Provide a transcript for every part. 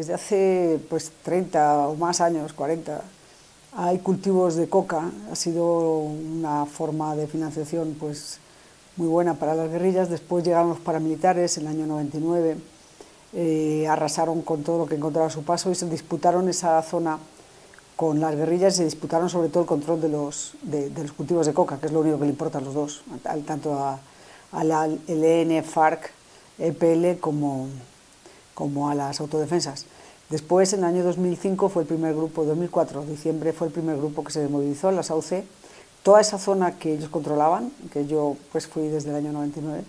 desde hace pues 30 o más años, 40, hay cultivos de coca, ha sido una forma de financiación pues muy buena para las guerrillas, después llegaron los paramilitares en el año 99, eh, arrasaron con todo lo que encontraron a su paso y se disputaron esa zona con las guerrillas y se disputaron sobre todo el control de los, de, los cultivos de coca, que es lo único que le importa a los dos, tanto a, la LN, FARC, EPL como, como a las autodefensas. Después, en el año 2005, fue el primer grupo, 2004, diciembre, fue el primer grupo que se movilizó en la SAUCE. Toda esa zona que ellos controlaban, que yo pues fui desde el año 99,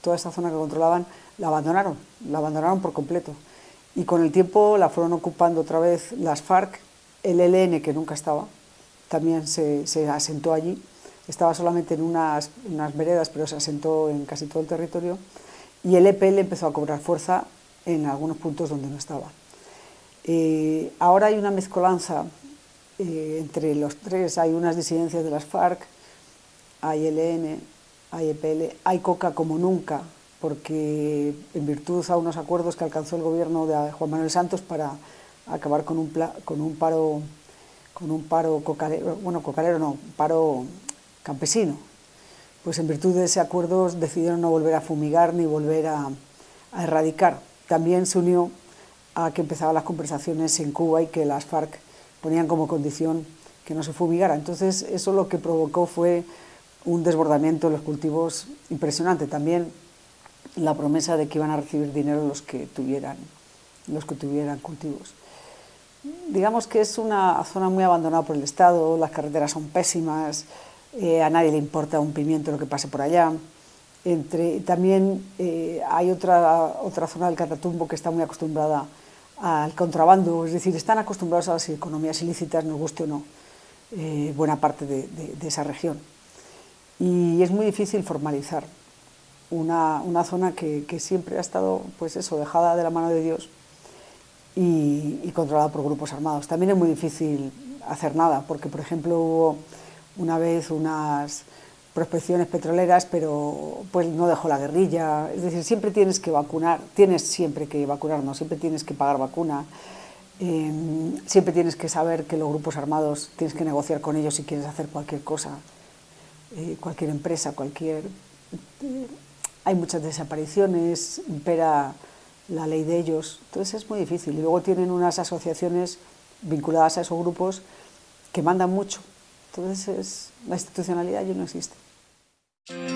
toda esa zona que controlaban, la abandonaron, la abandonaron por completo. Y con el tiempo la fueron ocupando otra vez las FARC, el ELN, que nunca estaba, también se, asentó allí, estaba solamente en unas, unas, veredas, pero se asentó en casi todo el territorio, y el EPL empezó a cobrar fuerza en algunos puntos donde no estaba. Eh, ahora hay una mezcolanza eh, entre los tres, hay unas disidencias de las FARC, hay ELN, hay EPL, hay COCA como nunca, porque en virtud a unos acuerdos que alcanzó el gobierno de Juan Manuel Santos para acabar con un, paro, con un paro cocalero, bueno, cocalero no, paro campesino. Pues en virtud de ese acuerdo decidieron no volver a fumigar ni volver a, erradicar. También se unió a que empezaban las conversaciones en Cuba y que las FARC ponían como condición que no se fumigara. Entonces eso lo que provocó fue un desbordamiento de los cultivos impresionante. También la promesa de que iban a recibir dinero los que tuvieran, los que tuvieran cultivos digamos que es una zona muy abandonada por el Estado, las carreteras son pésimas, eh, a nadie le importa un pimiento lo que pase por allá. Entre, también eh, hay otra, otra zona del Catatumbo que está muy acostumbrada al contrabando, es decir, están acostumbrados a las economías ilícitas, nos guste o no, eh, buena parte de, esa región. Y es muy difícil formalizar una, una zona que, siempre ha estado, pues eso, dejada de la mano de Dios y, controlada por grupos armados. También es muy difícil hacer nada, porque por ejemplo hubo una vez unas prospecciones petroleras, pero pues no dejó la guerrilla, es decir, siempre tienes que vacunar, tienes siempre que vacunar, no, siempre tienes que pagar vacuna, em, siempre tienes que saber que los grupos armados tienes que negociar con ellos si quieres hacer cualquier cosa, eh, cualquier empresa, cualquier... Eh, hay muchas desapariciones, impera la ley de ellos, entonces es muy difícil. Y luego tienen unas asociaciones vinculadas a esos grupos que mandan mucho, entonces la institucionalidad ya no existe. Thank you.